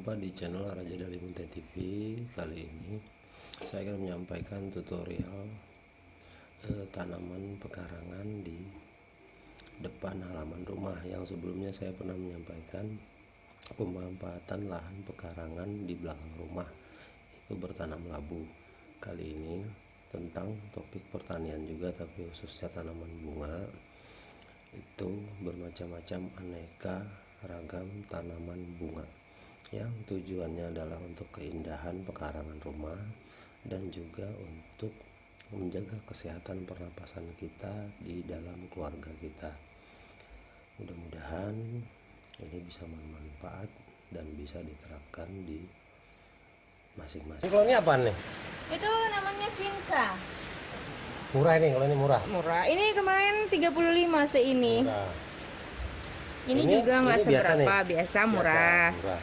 jumpa di channel Raja Dalimunte TV Kali ini saya akan menyampaikan tutorial eh, tanaman pekarangan di depan halaman rumah. Yang sebelumnya saya pernah menyampaikan pemanfaatan lahan pekarangan di belakang rumah Itu bertanam labu. Kali ini tentang topik pertanian juga tapi khususnya tanaman bunga. Itu bermacam-macam aneka ragam tanaman bunga yang tujuannya adalah untuk keindahan pekarangan rumah dan juga untuk menjaga kesehatan pernapasan kita di dalam keluarga kita mudah-mudahan ini bisa bermanfaat dan bisa diterapkan di masing-masing kalau ini apa nih? Itu namanya Vinka. murah ini kalau ini murah Murah. Ini kemarin 35 seini. murah Ini, Ini- juga nggak biasa seberapa, biasa, murah. Biasa, murah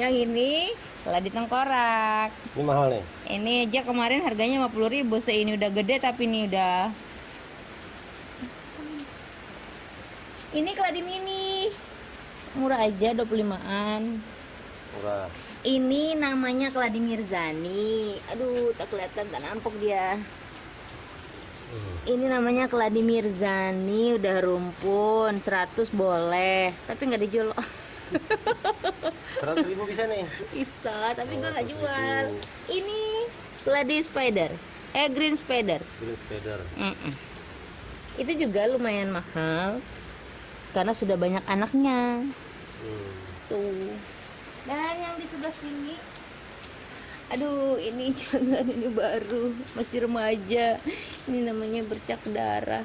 Yang ini telah tengkorak. ini mahal nih Ini aja kemarin harganya 50.000 seini udah gede tapi ini udah Ini keladi mini. Murah aja 25-an. murah Ini namanya keladi Mirzani. Aduh, tak kelihatan, tak nampok dia. Hmm. Ini namanya keladi Mirzani, udah rumpun, 100 boleh, tapi nggak dijual. 100 ribu bisa nih Bisa, tapi Oh, gua nggak 100.000. jual. Ini keladi spider, eh green spider. green spider Mm-mm. Itu juga lumayan mahal, karena sudah banyak anaknya. hmm. Tuh. Dan yang di sebelah sini Aduh, ini jangan ini baru, masih remaja. Ini namanya bercak darah.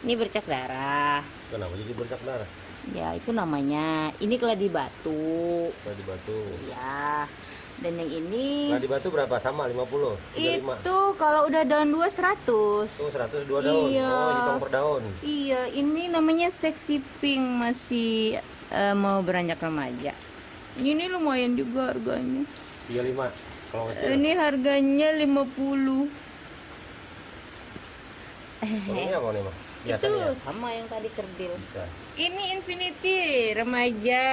Ini bercak darah. kenapa jadi bercak darah Ya, itu namanya. Ini keladi batu. Keladi batu Ya. Dan yang ini Keladi batu berapa sama 50 35 itu kalau udah daun 2 100. tuh 102 daun Iya. oh hitung per daun Iya, ini namanya sexy pink masih eh, mau beranjak remaja. Ini lumayan juga harganya. 35 kalau kecil Ini harganya 50. Ini apa nih mah Itu biasanya sama yang tadi kerdil. bisa Ini Infinity remaja.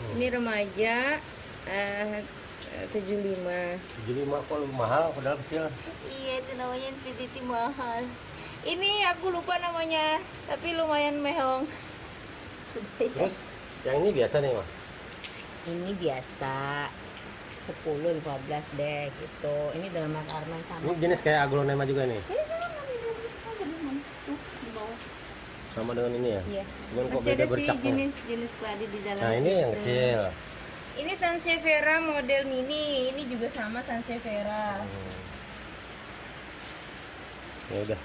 Hmm. Ini remaja eh 75. 75 kok mahal padahal kecil Iya, itu namanya Infinity mahal. Ini aku lupa namanya, tapi lumayan mehong. Ya. terus yang ini biasa nih mah Ini biasa 10 15 deh gitu. Ini dalam arman sama. ini jenis kayak aglonema juga nih Ini sama dengan ini ya Iya. cuman kok Masih beda ada sih jenis-jenis keladi di dalam. nah ini yang kecil Ini Sansevieria model mini. Ini juga sama Sansevieria. Hmm. ya udah